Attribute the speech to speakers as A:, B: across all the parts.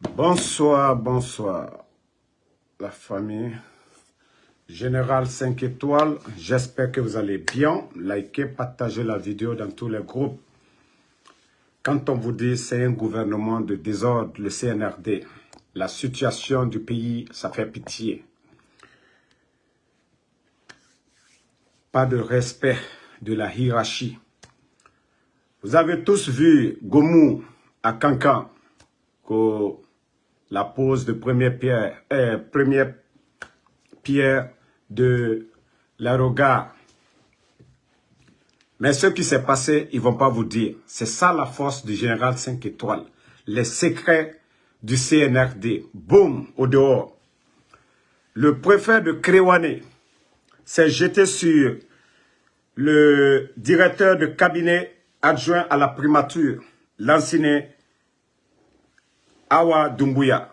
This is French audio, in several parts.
A: Bonsoir, bonsoir, la famille. Général 5 étoiles, j'espère que vous allez bien. Likez, partagez la vidéo dans tous les groupes. Quand on vous dit c'est un gouvernement de désordre, le CNRD, la situation du pays, ça fait pitié. Pas de respect de la hiérarchie. Vous avez tous vu Gomou à Cancan, la pose de première pierre, euh, première pierre de l'aérogat. Mais ce qui s'est passé, ils vont pas vous dire. C'est ça la force du général 5 étoiles. Les secrets du CNRD. Boum, au dehors. Le préfet de Créwané s'est jeté sur le directeur de cabinet adjoint à la primature, l'ancien Awa Dumbuya.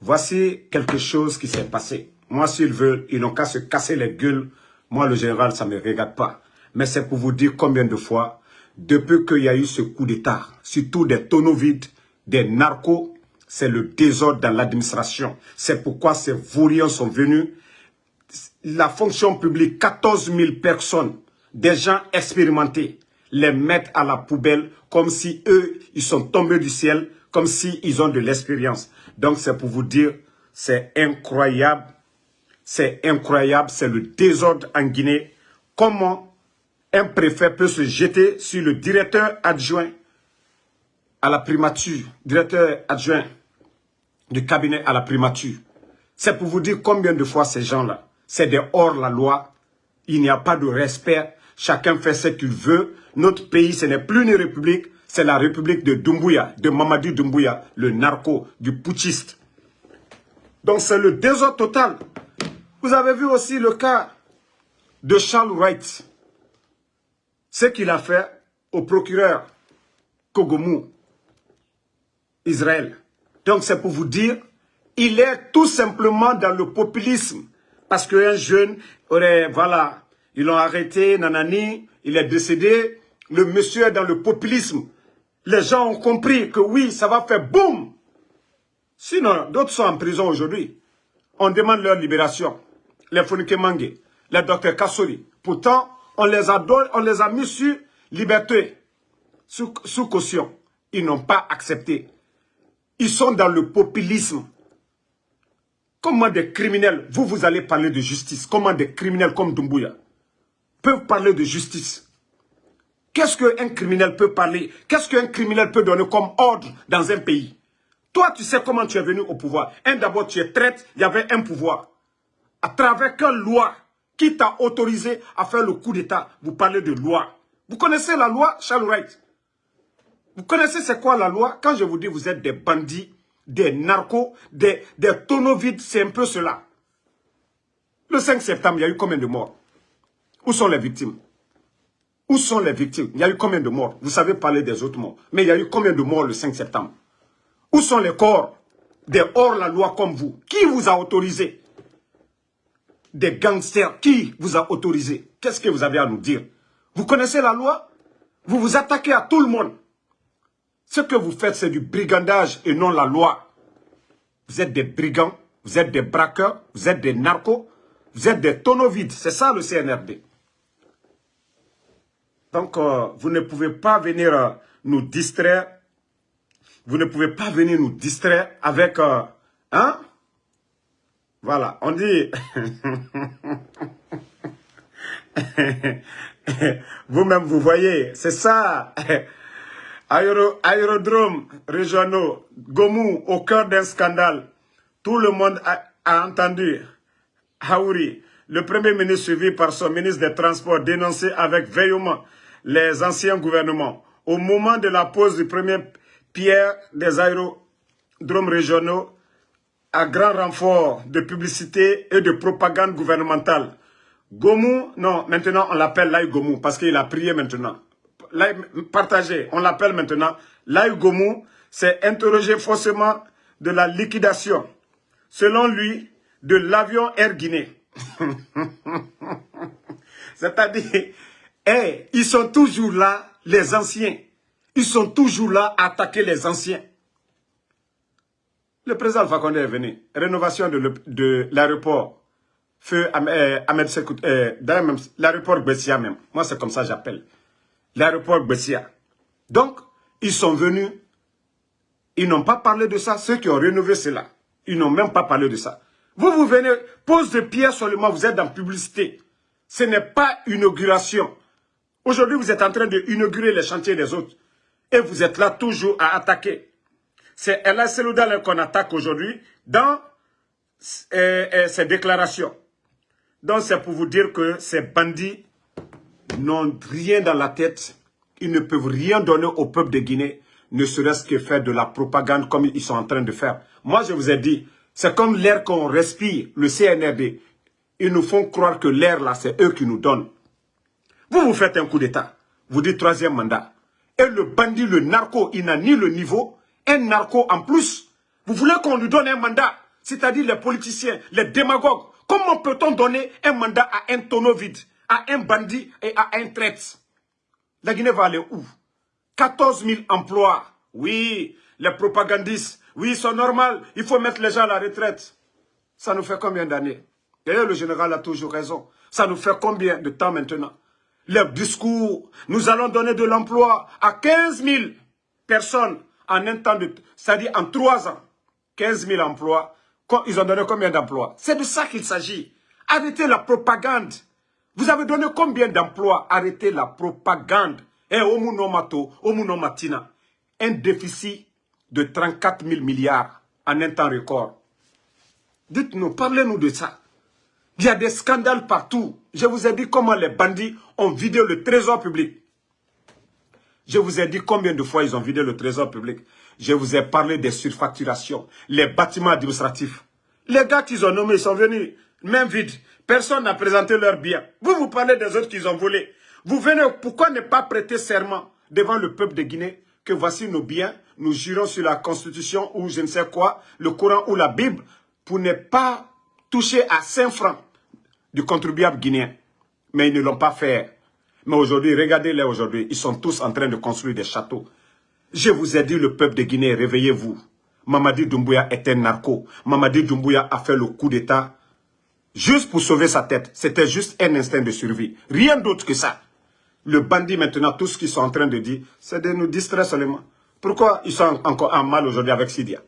A: Voici quelque chose qui s'est passé. Moi, s'ils veulent, ils n'ont qu'à se casser les gueules. Moi, le général, ça ne me regarde pas. Mais c'est pour vous dire combien de fois, depuis qu'il y a eu ce coup d'État, surtout des tonneaux vides, des narcos, c'est le désordre dans l'administration. C'est pourquoi ces vauriens sont venus. La fonction publique, 14 000 personnes, des gens expérimentés, les mettent à la poubelle comme si eux, ils sont tombés du ciel, comme s'ils ils ont de l'expérience. Donc c'est pour vous dire, c'est incroyable c'est incroyable, c'est le désordre en Guinée. Comment un préfet peut se jeter sur le directeur adjoint à la primature, directeur adjoint du cabinet à la primature. C'est pour vous dire combien de fois ces gens-là, c'est des hors-la-loi, il n'y a pas de respect, chacun fait ce qu'il veut. Notre pays, ce n'est plus une république, c'est la république de Doumbouya, de Mamadou Doumbouya, le narco, du putschiste. Donc c'est le désordre total. Vous avez vu aussi le cas de Charles Wright. Ce qu'il a fait au procureur Kogomou, Israël. Donc c'est pour vous dire, il est tout simplement dans le populisme. Parce qu'un jeune aurait, voilà, ils l'ont arrêté, nanani, il est décédé. Le monsieur est dans le populisme. Les gens ont compris que oui, ça va faire boum. Sinon, d'autres sont en prison aujourd'hui. On demande leur libération les Fonike Mange, les docteurs Kassori. Pourtant, on les a, on les mis sur liberté, sous, sous caution. Ils n'ont pas accepté. Ils sont dans le populisme. Comment des criminels, vous, vous allez parler de justice, comment des criminels comme Dumbuya peuvent parler de justice Qu'est-ce qu'un criminel peut parler? Qu'est-ce qu'un criminel peut donner comme ordre dans un pays? Toi, tu sais comment tu es venu au pouvoir. Un, d'abord, tu es traite, il y avait un pouvoir. À travers quelle loi qui t'a autorisé à faire le coup d'État? Vous parlez de loi. Vous connaissez la loi, Charles Wright? Vous connaissez c'est quoi la loi? Quand je vous dis vous êtes des bandits, des narcos, des, des tonneaux vides, c'est un peu cela. Le 5 septembre, il y a eu combien de morts? Où sont les victimes? Où sont les victimes? Il y a eu combien de morts? Vous savez parler des autres morts. Mais il y a eu combien de morts le 5 septembre? Où sont les corps des hors-la-loi comme vous? Qui vous a autorisé? Des gangsters. Qui vous a autorisé? Qu'est-ce que vous avez à nous dire? Vous connaissez la loi? Vous vous attaquez à tout le monde. Ce que vous faites, c'est du brigandage et non la loi. Vous êtes des brigands, vous êtes des braqueurs, vous êtes des narcos, vous êtes des tonneaux vides. C'est ça le CNRD. Donc, vous ne pouvez pas venir euh, nous distraire. Vous ne pouvez pas venir nous distraire avec... Euh, hein? Voilà, on dit... Vous-même, vous voyez, c'est ça. aérodrome régionaux, Gomou, au cœur d'un scandale. Tout le monde a, entendu Haouri, le premier ministre suivi par son ministre des Transports, dénoncer avec veillement les anciens gouvernements. Au moment de la pose du premier pierre des aérodromes régionaux, à grand renfort de publicité et de propagande gouvernementale. Gomou, non, maintenant on l'appelle Lai Gomou parce qu'il a prié maintenant. partagé, on l'appelle maintenant Lai Gomou, c'est interrogé faussement de la liquidation, selon lui, de l'avion Air Guinée. C'est-à-dire, hey, ils sont toujours là, les anciens. Ils sont toujours là à attaquer les anciens. Le président Alpha Condé est venu. Rénovation de l'aéroport. Feu euh, Ahmed Sekout, euh, l'aéroport Bessia même. Moi, c'est comme ça j'appelle. L'aéroport Bessia. Donc, ils sont venus. Ils n'ont pas parlé de ça. Ceux qui ont rénové cela, ils n'ont même pas parlé de ça. Vous, vous venez, pose de pierre seulement, vous êtes dans publicité. Ce n'est pas inauguration. Aujourd'hui, vous êtes en train d'inaugurer les chantiers des autres. Et vous êtes là toujours à attaquer. C'est Ella Seloudal qu'on attaque aujourd'hui dans euh, euh, ses déclarations. Donc c'est pour vous dire que ces bandits n'ont rien dans la tête. Ils ne peuvent rien donner au peuple de Guinée, ne serait-ce que faire de la propagande comme ils sont en train de faire. Moi, je vous ai dit, c'est comme l'air qu'on respire, le CNRD. Ils nous font croire que l'air là, c'est eux qui nous donnent. Vous vous faites un coup d'État. Vous dites troisième mandat. Et le bandit, le narco, il n'a ni le niveau, un narco en plus. Vous voulez qu'on lui donne un mandat, c'est-à-dire les politiciens, les démagogues. Comment peut-on donner un mandat à un tonneau vide, à un bandit et à un traite La Guinée va aller où? 14 000 emplois. Oui, les propagandistes, oui, c'est normal, il faut mettre les gens à la retraite. Ça nous fait combien d'années? D'ailleurs, le général a toujours raison. Ça nous fait combien de temps maintenant? Les discours, nous allons donner de l'emploi à 15 000 personnes en un temps de... C'est-à-dire en trois ans. 15 000 emplois. Ils ont donné combien d'emplois? C'est de ça qu'il s'agit. Arrêtez la propagande. Vous avez donné combien d'emplois? Arrêtez la propagande. Et eh. Un déficit de 34 000 milliards en un temps record. Dites-nous, parlez-nous de ça. Il y a des scandales partout. Je vous ai dit comment les bandits ont vidé le trésor public. Je vous ai dit combien de fois ils ont vidé le trésor public. Je vous ai parlé des surfacturations, les bâtiments administratifs. Les gars qu'ils ont nommés, ils sont venus, main vide. Personne n'a présenté leurs biens. Vous, vous parlez des autres qu'ils ont volés. Vous venez, pourquoi ne pas prêter serment devant le peuple de Guinée que voici nos biens, nous jurons sur la Constitution ou je ne sais quoi, le Coran ou la Bible, pour ne pas toucher à 5 francs du contribuable guinéen. Mais ils ne l'ont pas fait. Mais aujourd'hui, regardez-les aujourd'hui, ils sont tous en train de construire des châteaux. Je vous ai dit, le peuple de Guinée, réveillez-vous. Mamadi Doumbouya est un narco. Mamadi Doumbouya a fait le coup d'État juste pour sauver sa tête. C'était juste un instinct de survie. Rien d'autre que ça. Le bandit maintenant, tout ce qu'ils sont en train de dire, c'est de nous distraire seulement. Pourquoi ils sont encore en mal aujourd'hui avec Sidia?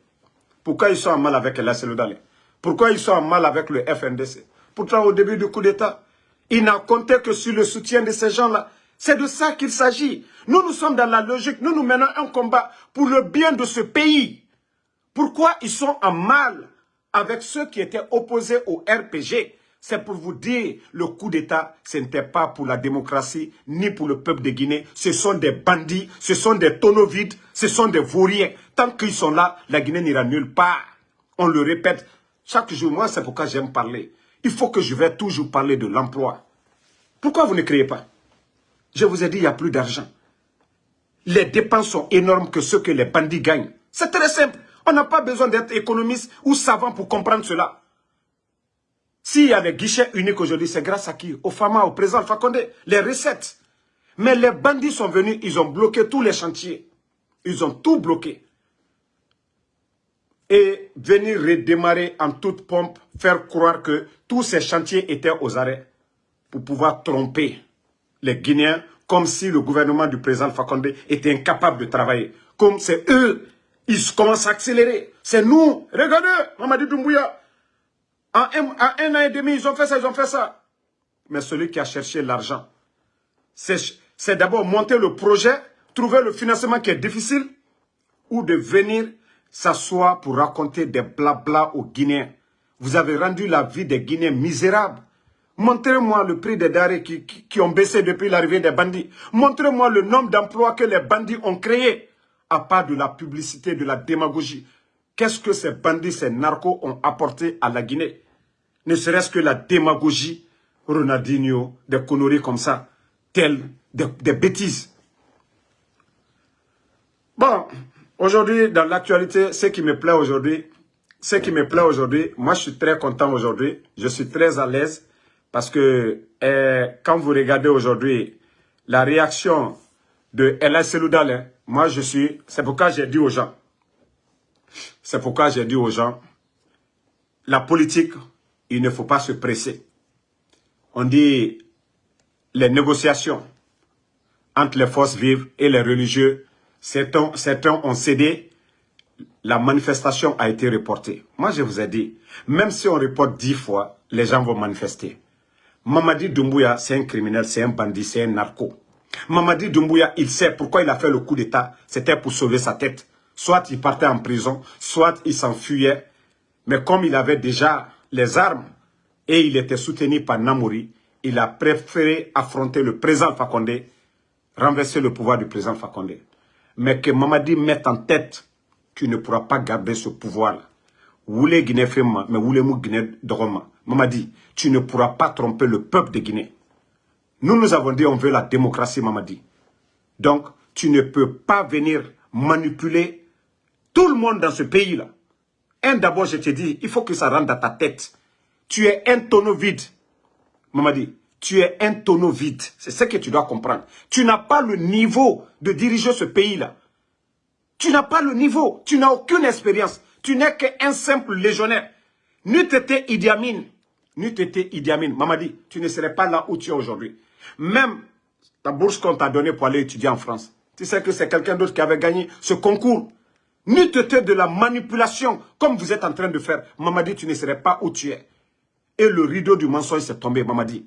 A: Pourquoi ils sont en mal avec la Dale Pourquoi ils sont en mal avec le FNDC Pourtant, au début du coup d'État, il n'a compté que sur le soutien de ces gens-là. C'est de ça qu'il s'agit. Nous, nous sommes dans la logique. Nous, nous menons un combat pour le bien de ce pays. Pourquoi ils sont en mal avec ceux qui étaient opposés au RPG c'est pour vous dire, le coup d'État, ce n'était pas pour la démocratie, ni pour le peuple de Guinée. Ce sont des bandits, ce sont des tonneaux vides, ce sont des vauriens. Tant qu'ils sont là, la Guinée n'ira nulle part. On le répète chaque jour. Moi, c'est pourquoi j'aime parler. Il faut que je vais toujours parler de l'emploi. Pourquoi vous ne créez pas? Je vous ai dit, il n'y a plus d'argent. Les dépenses sont énormes que ce que les bandits gagnent. C'est très simple. On n'a pas besoin d'être économiste ou savant pour comprendre cela. S'il y a des guichets uniques aujourd'hui, c'est grâce à qui? Au FAMA, au président Alpha les recettes. Mais les bandits sont venus, ils ont bloqué tous les chantiers. Ils ont tout bloqué. Et venir redémarrer en toute pompe, faire croire que tous ces chantiers étaient aux arrêts pour pouvoir tromper les Guinéens comme si le gouvernement du président Alpha était incapable de travailler. Comme c'est eux, ils commencent à accélérer. C'est nous. Regardez, Mamadi Doumbouya, en un, an et demi, ils ont fait ça, ils ont fait ça. Mais celui qui a cherché l'argent, c'est d'abord monter le projet, trouver le financement qui est difficile, ou de venir s'asseoir pour raconter des blabla aux Guinéens. Vous avez rendu la vie des Guinéens misérable. Montrez-moi le prix des qui, qui, ont baissé depuis l'arrivée des bandits. Montrez-moi le nombre d'emplois que les bandits ont créés, à part de la publicité, de la démagogie. Qu'est-ce que ces bandits, ces narcos ont apporté à la Guinée? Ne serait-ce que la démagogie, Ronaldinho, des conneries comme ça, telles des, bêtises. Bon, aujourd'hui, dans l'actualité, ce qui me plaît aujourd'hui, ce qui me plaît aujourd'hui, moi je suis très content aujourd'hui, je suis très à l'aise parce que eh, quand vous regardez aujourd'hui la réaction de Ella Seloudal, moi je suis, c'est pourquoi j'ai dit aux gens, C'est pourquoi j'ai dit aux gens, la politique, il ne faut pas se presser. On dit les négociations entre les forces vives et les religieux, certains, ont cédé, la manifestation a été reportée. Moi, je vous ai dit, même si on reporte dix fois, les gens vont manifester. Mamadi Doumbouya, c'est un criminel, c'est un bandit, c'est un narco. Mamadi Doumbouya, il sait pourquoi il a fait le coup d'État. C'était pour sauver sa tête. Soit il partait en prison, soit il s'enfuyait. Mais comme il avait déjà les armes et il était soutenu par Namouri, il a préféré affronter le président Fakonde, renverser le pouvoir du président Fakonde. Mais que Mamadi mette en tête tu ne pourras pas garder ce pouvoir-là. Guinée mais voulez Guinée Doroma. Mamadi, tu ne pourras pas tromper le peuple de Guinée. Nous, nous avons dit on veut la démocratie, Mamadi. Donc, tu ne peux pas venir manipuler tout le monde dans ce pays-là. Un, d'abord, je te dis, il faut que ça rentre dans ta tête. Tu es un tonneau vide. Mamadi, tu es un tonneau vide. C'est ce que tu dois comprendre. Tu n'as pas le niveau de diriger ce pays-là. Tu n'as pas le niveau. Tu n'as aucune expérience. Tu n'es qu'un simple légionnaire. N'eût été Idi Amin. N'eût été Idi Amin. Mamadi, tu ne serais pas là où tu es aujourd'hui. Même ta bourse qu'on t'a donnée pour aller étudier en France. Tu sais que c'est quelqu'un d'autre qui avait gagné ce concours. N'eût été de la manipulation comme vous êtes en train de faire. Mamadi, tu ne serais pas où tu es. Et le rideau du mensonge s'est tombé, Mamadi.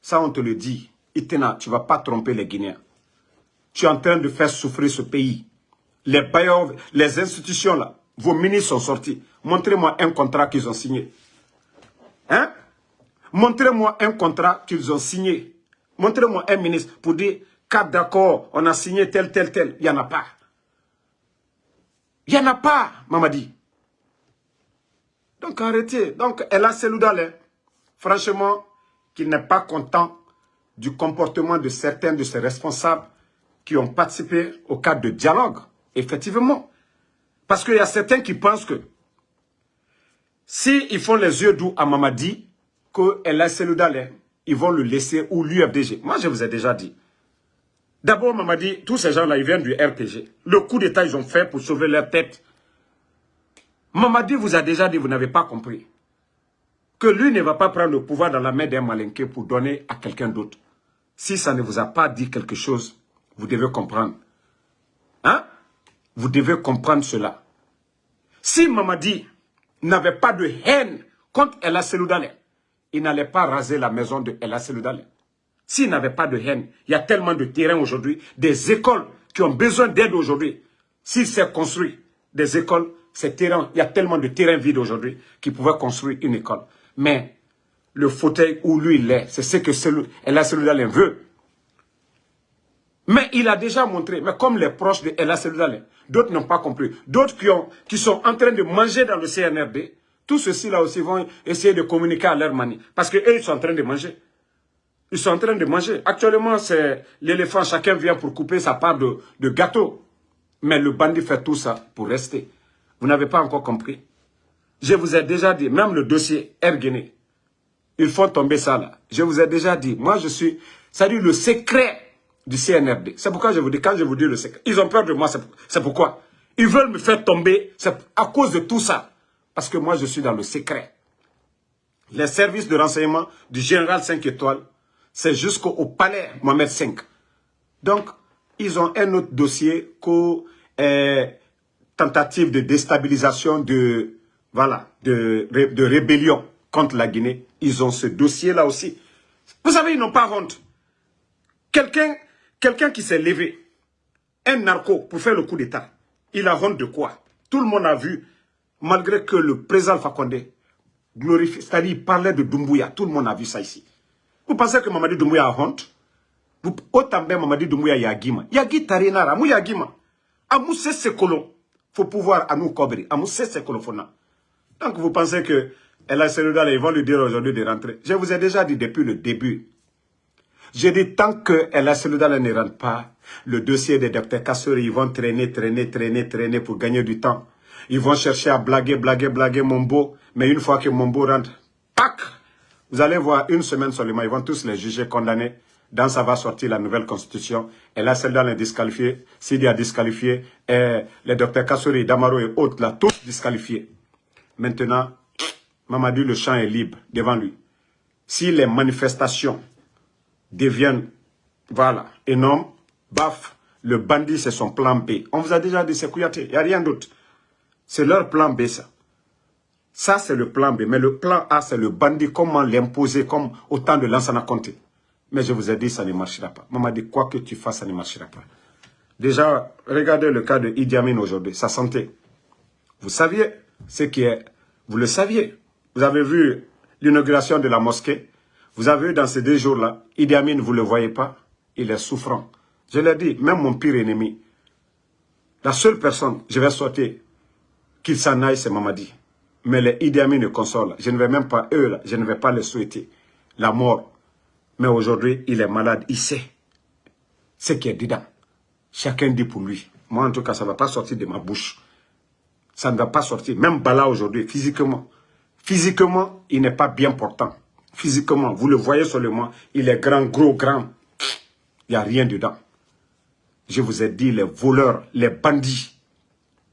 A: Ça, on te le dit. Itena, tu ne vas pas tromper les Guinéens. Tu es en train de faire souffrir ce pays. Les bailleurs, les institutions là, vos ministres sont sortis. Montrez-moi un contrat qu'ils ont signé. Hein? Montrez-moi un contrat qu'ils ont signé. Montrez-moi un ministre pour dire, quatre d'accord, on a signé tel, tel, tel. Il n'y en a pas. Il n'y en a pas, Mamadi. Donc arrêtez. Donc elle a Seloudal, franchement, qu'il n'est pas content du comportement de certains de ses responsables qui ont participé au cadre de dialogue. Effectivement. Parce qu'il y a certains qui pensent que s'ils font les yeux doux à Mamadi, qu'elle a Seloudal, ils vont le laisser ou l'UFDG. Moi, je vous ai déjà dit. D'abord, Mamadi, tous ces gens-là, ils viennent du RPG. Le coup d'État, ils ont fait pour sauver leur tête. Mamadi vous a déjà dit, vous n'avez pas compris, que lui ne va pas prendre le pouvoir dans la main d'un malinqué pour donner à quelqu'un d'autre. Si ça ne vous a pas dit quelque chose, vous devez comprendre. Hein? Vous devez comprendre cela. Si Mamadi n'avait pas de haine contre Ella Seloudale, il n'allait pas raser la maison de Ella Seloudale. S'il n'avait pas de haine, il y a tellement de terrains aujourd'hui, des écoles qui ont besoin d'aide aujourd'hui. S'il s'est construit des écoles, ces terrains, il y a tellement de terrains vides aujourd'hui qui pouvaient construire une école. Mais le fauteuil où lui il est, c'est ce que Ella Seloudalen veut. Mais il a déjà montré, mais comme les proches de Ella Seloudalen, d'autres n'ont pas compris, d'autres qui, qui sont en train de manger dans le CNRD, tous ceux-ci-là aussi vont essayer de communiquer à leur manie. Parce qu'eux, ils sont en train de manger. Ils sont en train de manger. Actuellement, c'est l'éléphant, chacun vient pour couper sa part de gâteau. Mais le bandit fait tout ça pour rester. Vous n'avez pas encore compris. Je vous ai déjà dit, même le dossier Erguené, il faut tomber ça là. Je vous ai déjà dit, moi je suis, ça dit le secret du CNRD. C'est pourquoi je vous dis, quand je vous dis le secret, ils ont peur de moi, c'est pourquoi. Ils veulent me faire tomber, c'est à cause de tout ça. Parce que moi je suis dans le secret. Les services de renseignement du général 5 étoiles, c'est jusqu'au palais Mohamed V. Donc, ils ont un autre dossier que euh, tentative de déstabilisation, de, voilà, de, de rébellion contre la Guinée. Ils ont ce dossier-là aussi. Vous savez, ils n'ont pas honte. Quelqu'un qui s'est levé, un narco, pour faire le coup d'État, il a honte de quoi? Tout le monde a vu, malgré que le président Fakonde glorifie, c'est-à-dire il parlait de Doumbouya, tout le monde a vu ça ici. Vous pensez que Mamadi Doumbouya a honte? Autant bien Mamadi Doumbouya Yagima. Yagi Tarinara, Mou Yagima. Amou c'est colons faut pouvoir à nous cobrer. À nous c'est colofona. Donc vous pensez que elle a ils vont lui dire aujourd'hui de rentrer. Je vous ai déjà dit depuis le début. J'ai dit tant que elle a ne rentre pas, le dossier des docteurs Kassori, ils vont traîner, traîner, traîner, traîner pour gagner du temps. Ils vont chercher à blaguer, blaguer, blaguer Mombo. Mais une fois que Mombo rentre, pac, vous allez voir une semaine seulement, ils vont tous les juger, condamner. dans ça va sortir la nouvelle constitution. Et là, celle-là est disqualifiée. Sidi a disqualifié. Les docteurs Kassouri, Damaro et autres, là, tous disqualifiés. Maintenant, Mamadou, le champ est libre devant lui. Si les manifestations deviennent, voilà, énormes, baf, le bandit, c'est son plan B. On vous a déjà dit, c'est Kouyaté, il n'y a rien d'autre. C'est leur plan B, ça. Ça, c'est le plan B. Mais le plan A, c'est le bandit, comment l'imposer, comme autant de Lansana Conté. Mais je vous ai dit, ça ne marchera pas. Maman dit, quoi que tu fasses, ça ne marchera pas. Déjà, regardez le cas de Idi Amin aujourd'hui, sa santé. Vous saviez ce qui est... Vous le saviez. Vous avez vu l'inauguration de la mosquée. Vous avez vu dans ces deux jours-là, Idi Amin, vous ne le voyez pas, il est souffrant. Je l'ai dit, même mon pire ennemi, la seule personne, je vais souhaiter qu'il s'en aille, c'est Mamadi. Mais les Idi Amin ne consolent. Je ne vais même pas, eux, là, je ne vais pas les souhaiter. La mort. Mais aujourd'hui, il est malade, il sait ce qui est dedans. Chacun dit pour lui. Moi, en tout cas, ça ne va pas sortir de ma bouche. Ça ne va pas sortir. Même Bala aujourd'hui, physiquement. Physiquement, il n'est pas bien portant. Physiquement, vous le voyez seulement, il est grand, gros, grand. Il n'y a rien dedans. Je vous ai dit, les voleurs, les bandits,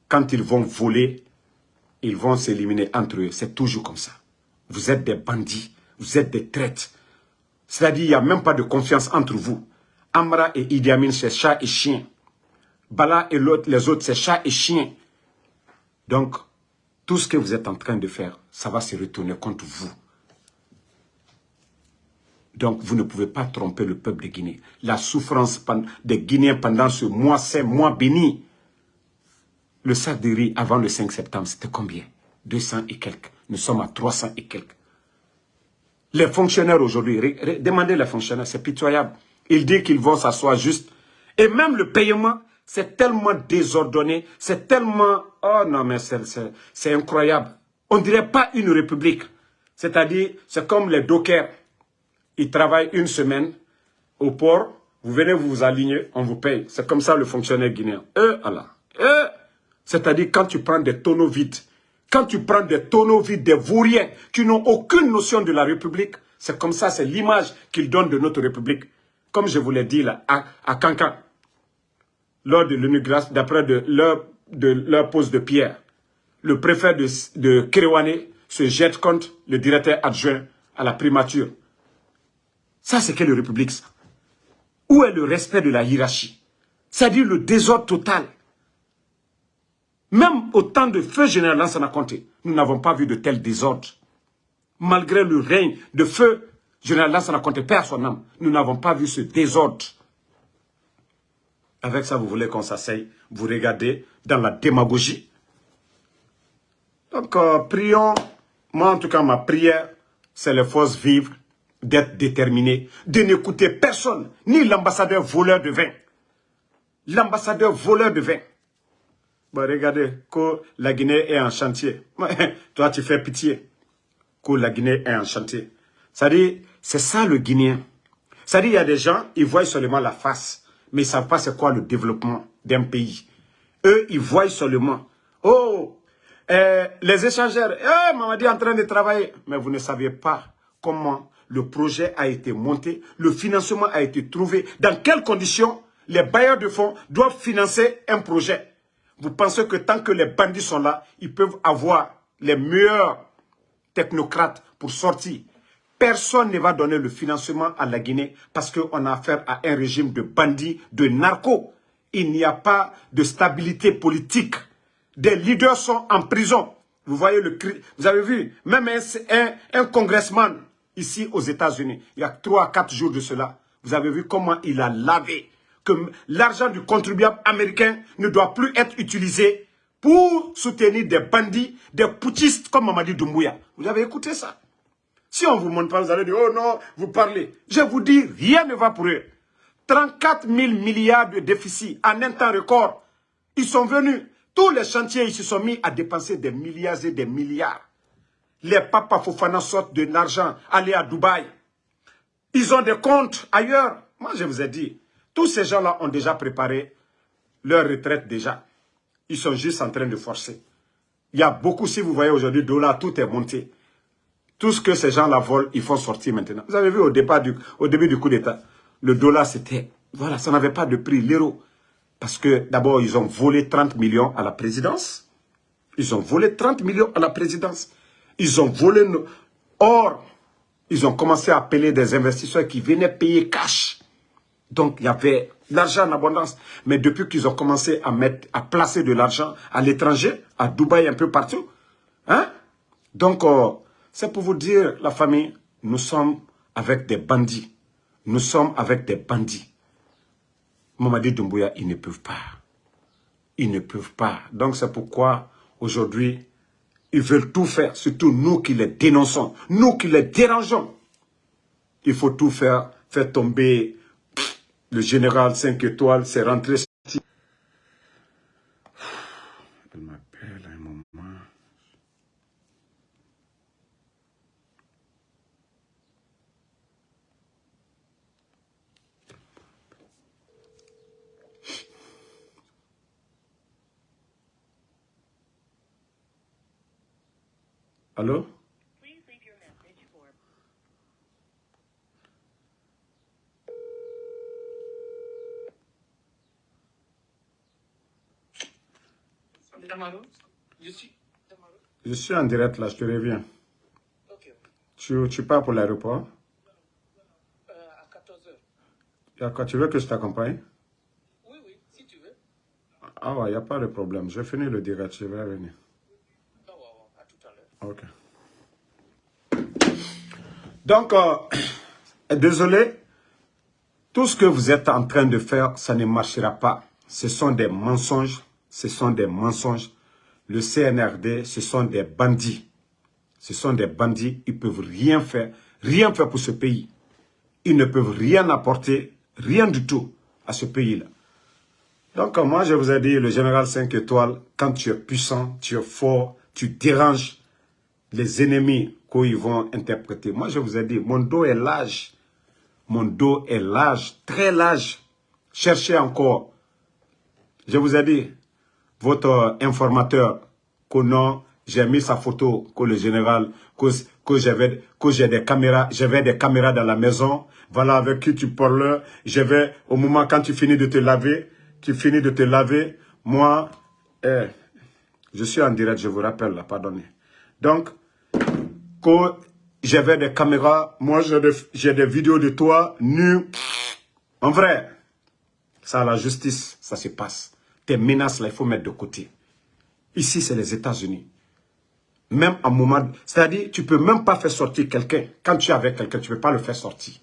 A: quand ils vont voler, ils vont s'éliminer entre eux. C'est toujours comme ça. Vous êtes des bandits, vous êtes des traites. C'est-à-dire, il n'y a même pas de confiance entre vous. Amra et Idi Amin, c'est chat et chien. Bala et les autres, c'est chat et chien. Donc, tout ce que vous êtes en train de faire, ça va se retourner contre vous. Donc, vous ne pouvez pas tromper le peuple de Guinée. La souffrance des Guinéens pendant ce mois, c'est mois béni. Le sac de riz avant le 5 septembre, c'était combien? 200 et quelques. Nous sommes à 300 et quelques. Les fonctionnaires aujourd'hui, demandez les fonctionnaires, c'est pitoyable. Ils disent qu'ils vont s'asseoir juste. Et même le paiement, c'est tellement désordonné, c'est tellement... Oh non, mais c'est incroyable. On dirait pas une république. C'est-à-dire, c'est comme les dockers. Ils travaillent une semaine au port, vous venez vous, vous aligner, on vous paye. C'est comme ça le fonctionnaire guinéen. Eux, Allah. Eux, c'est-à-dire quand tu prends des tonneaux vides, quand tu prends des tonneaux vides, des vauriens qui n'ont aucune notion de la République, c'est comme ça, c'est l'image qu'ils donnent de notre République. Comme je vous l'ai dit là, à, à Cancan, lors de l'inauguration, d'après leur, pose de pierre, le préfet de, de se jette contre le directeur adjoint à la primature. Ça, c'est quelle république, ça? Où est le respect de la hiérarchie? C'est-à-dire le désordre total. Même au temps de feu général Lansana Conté, nous n'avons pas vu de tel désordre. Malgré le règne de feu général Lansana Conté, père son âme, nous n'avons pas vu ce désordre. Avec ça, vous voulez qu'on s'asseye, vous regardez dans la démagogie. Donc, euh, prions. Moi, en tout cas, ma prière, c'est les forces vives d'être déterminé, de n'écouter personne, ni l'ambassadeur voleur de vin. L'ambassadeur voleur de vin. Regardez, que la Guinée est en chantier. Toi, tu fais pitié. Que la Guinée est en chantier. Ça dit, c'est ça le Guinéen. Ça dit, il y a des gens, ils voient seulement la face, mais ils ne savent pas c'est quoi le développement d'un pays? Eux, ils voient seulement, oh, euh, les échangeurs, eh, Mamadi est en train de travailler. Mais vous ne savez pas comment le projet a été monté, le financement a été trouvé. Dans quelles conditions les bailleurs de fonds doivent financer un projet Vous pensez que tant que les bandits sont là, ils peuvent avoir les meilleurs technocrates pour sortir Personne ne va donner le financement à la Guinée parce qu'on a affaire à un régime de bandits, de narcos. Il n'y a pas de stabilité politique. Des leaders sont en prison. Vous voyez le. Vous avez vu, même un, un, un congressman ici aux États-Unis, il y a trois à quatre jours de cela, vous avez vu comment il a lavé que l'argent du contribuable américain ne doit plus être utilisé pour soutenir des bandits, des poutistes comme Mamadi Doumbouya. Vous avez écouté ça? Si on ne vous montre pas, vous allez dire, oh non, vous parlez. Je vous dis, rien ne va pour eux. 34 000 milliards de déficit en un temps record. Ils sont venus. Tous les chantiers, ils se sont mis à dépenser des milliards et des milliards. Les papas Fofana sortent de l'argent, aller à Dubaï. Ils ont des comptes ailleurs. Moi, je vous ai dit, tous ces gens-là ont déjà préparé leur retraite déjà. Ils sont juste en train de forcer. Il y a beaucoup, si vous voyez aujourd'hui, dollar, tout est monté. Tout ce que ces gens-là volent, ils font sortir maintenant. Vous avez vu au, départ du, au début du coup d'État, le dollar, c'était... Voilà, ça n'avait pas de prix, l'euro. Parce que d'abord, ils ont volé 30 millions à la présidence. Ils ont volé 30 millions à la présidence. Ils ont volé... Or, ils ont commencé à appeler des investisseurs qui venaient payer cash. Donc, il y avait l'argent en abondance. Mais depuis qu'ils ont commencé à mettre, à placer de l'argent à l'étranger, à Dubaï, un peu partout, hein? Donc, euh, c'est pour vous dire, la famille, nous sommes avec des bandits. Nous sommes avec des bandits. Mamadi Doumbouya, ils ne peuvent pas. Ils ne peuvent pas. Donc c'est pourquoi aujourd'hui, ils veulent tout faire, surtout nous qui les dénonçons, nous qui les dérangeons. Il faut tout faire, faire tomber le général 5 étoiles, c'est rentré. Elle m'appelle à un moment. Allô? Je suis... en direct là, je te reviens. Tu, tu pars pour l'aéroport?
B: Euh, À 14h.
A: D'accord, tu veux que je t'accompagne?
B: Oui, oui, si tu veux.
A: Ah ouais, il n'y a pas de problème. Je vais finir le direct, je vais venir.
B: Ah ouais, ouais, à tout à l'heure.
A: Donc, euh, désolé, tout ce que vous êtes en train de faire, ça ne marchera pas. Ce sont des mensonges ce sont des mensonges. Le CNRD, ce sont des bandits. Ce sont des bandits, ils ne peuvent rien faire, rien faire pour ce pays. Ils ne peuvent rien apporter, rien du tout à ce pays-là. Donc moi, je vous ai dit, le général 5 étoiles, quand tu es puissant, tu es fort, tu déranges les ennemis qu'ils vont interpréter. Moi, je vous ai dit, mon dos est large. Mon dos est large, très large. Cherchez encore. Je vous ai dit, votre informateur, que non, j'ai mis sa photo, que le général, que, que j'avais des caméras, j'avais des caméras dans la maison, voilà avec qui tu parles, je vais, au moment quand tu finis de te laver, tu finis de te laver, moi, eh, je suis en direct, je vous rappelle, là, pardonnez. Donc, que j'avais des caméras, moi j'ai des, vidéos de toi, nu, en vrai, ça la justice, ça se passe. Tes menaces, là, il faut mettre de côté. Ici, c'est les États-Unis. Même en moment... C'est-à-dire, tu peux même pas faire sortir quelqu'un. Quand tu es avec quelqu'un, tu ne peux pas le faire sortir.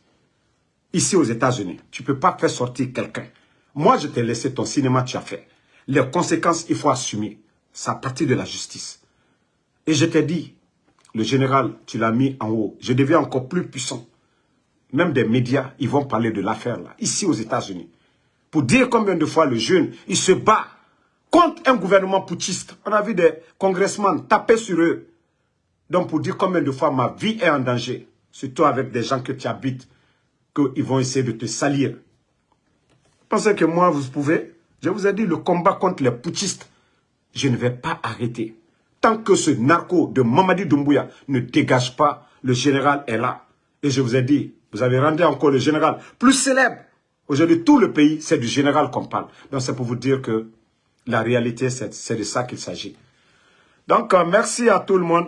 A: Ici, aux États-Unis, tu ne peux pas faire sortir quelqu'un. Moi, je t'ai laissé ton cinéma, tu as fait. Les conséquences, il faut assumer. C'est à partir de la justice. Et je t'ai dit, le général, tu l'as mis en haut. Je deviens encore plus puissant. Même des médias, ils vont parler de l'affaire là, ici aux États-Unis pour dire combien de fois le jeune, il se bat contre un gouvernement putschiste. On a vu des congressmen taper sur eux. Donc pour dire combien de fois ma vie est en danger, surtout avec des gens que tu habites, qu'ils vont essayer de te salir. Pensez que moi, vous pouvez? Je vous ai dit, le combat contre les putschistes, je ne vais pas arrêter. Tant que ce narco de Mamadi Doumbouya ne dégage pas, le général est là. Et je vous ai dit, vous avez rendu encore le général plus célèbre Aujourd'hui, tout le pays, c'est du général qu'on parle. Donc, c'est pour vous dire que la réalité, c'est de ça qu'il s'agit. Donc, euh, merci à tout le monde.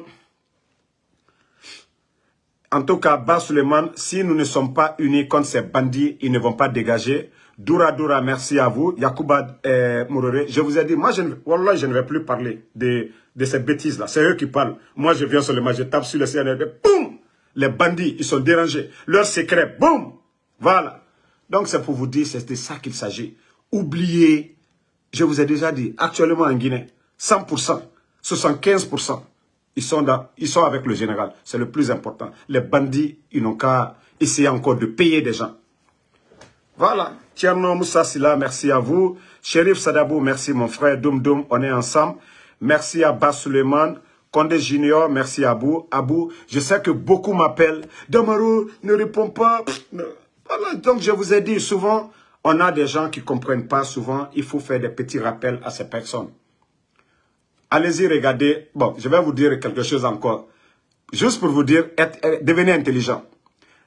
A: En tout cas, Bas Suleiman, si nous ne sommes pas unis contre ces bandits, ils ne vont pas dégager. Doura Doura, merci à vous. Yacouba euh, je vous ai dit, moi, je ne, je ne vais plus parler de, de ces bêtises-là. C'est eux qui parlent. Moi, je viens seulement, je tape sur le CNRD, boum Les bandits, ils sont dérangés. Leur secret, boum Voilà. Donc c'est pour vous dire, c'est de ça qu'il s'agit. Oubliez, je vous ai déjà dit, actuellement en Guinée, 100%, 75%, ils sont, ils sont avec le général. C'est le plus important. Les bandits, ils n'ont qu'à essayer encore de payer des gens. Voilà. Tierno Moussa Silla, merci à vous. Shérif Sadabou, merci mon frère. Doum Doum, on est ensemble. Merci à Bas Suleiman. Condé Junior, merci à Abou. Abou, je sais que beaucoup m'appellent. Damaro, ne réponds pas. Voilà, donc je vous ai dit, souvent, on a des gens qui ne comprennent pas, souvent, il faut faire des petits rappels à ces personnes. Allez-y, regardez. Bon, je vais vous dire quelque chose encore. Juste pour vous dire, devenez intelligent.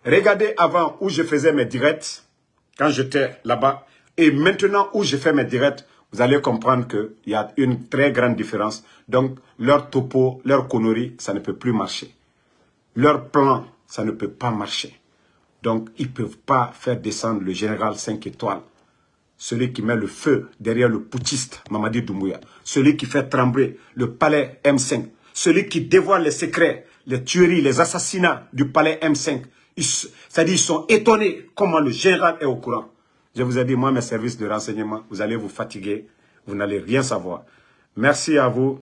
A: Regardez avant où je faisais mes directs. Quand j'étais là-bas. Et maintenant où je fais mes directs, vous allez comprendre qu'il y a une très grande différence. Donc, leur topo, leur connerie, ça ne peut plus marcher. Leur plan, ça ne peut pas marcher. Donc, ils ne peuvent pas faire descendre le général 5 étoiles. Celui qui met le feu derrière le putiste Mamadi Doumbouya. Celui qui fait trembler le palais M5. Celui qui dévoile les secrets, les tueries, les assassinats du palais M5. C'est-à-dire, ils sont étonnés comment le général est au courant. Je vous ai dit, moi, mes services de renseignement, vous allez vous fatiguer, vous n'allez rien savoir. Merci à vous.